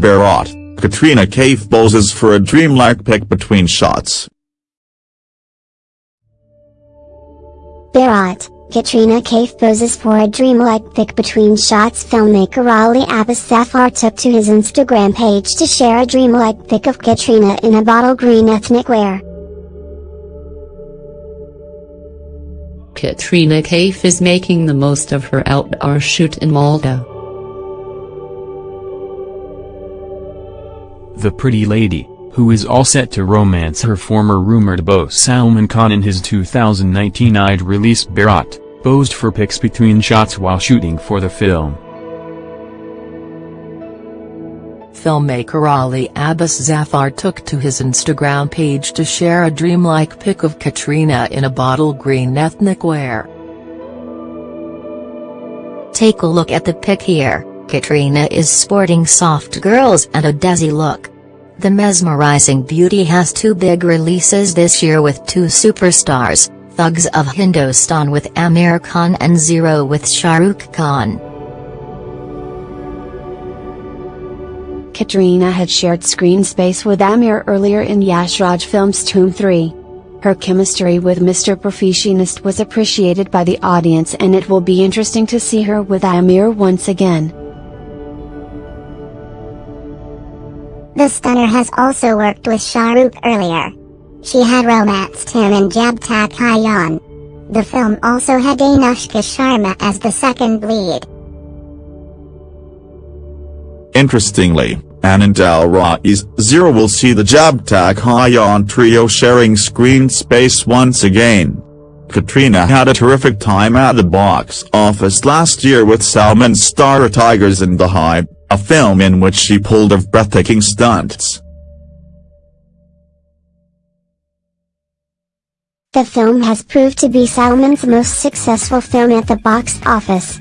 Bharat, Katrina Kaif poses for a dreamlike pic between shots. Bharat, Katrina Kaif poses for a dreamlike pic between shots filmmaker Ali Abbas Zafar took to his Instagram page to share a dreamlike pic of Katrina in a bottle green ethnic wear. Katrina Kaif is making the most of her outdoor shoot in Malta. The pretty lady, who is all set to romance her former rumored beau Salman Khan in his 2019 Eid release Bharat, posed for pics between shots while shooting for the film. Filmmaker Ali Abbas Zafar took to his Instagram page to share a dreamlike pic of Katrina in a bottle green ethnic wear. Take a look at the pic here, Katrina is sporting soft girls and a desi look. The mesmerizing beauty has two big releases this year with two superstars, Thugs of Hindostan with Aamir Khan and Zero with Shah Rukh Khan. Katrina had shared screen space with Aamir earlier in Yash Raj film's Dhoom 3. Her chemistry with Mr. Perfectionist was appreciated by the audience and it will be interesting to see her with Aamir once again. The stunner has also worked with Shah Rukh earlier. She had romanced him in Jab Tak Hai The film also had Anushka Sharma as the second lead. Interestingly, Anand L. Rai's Zero will see the Jab Tak Hai trio sharing screen space once again. Katrina had a terrific time at the box office last year with Salman's star Tiger Zinda Hai a film in which she pulled off breathtaking stunts. The film has proved to be Salman's most successful film at the box office.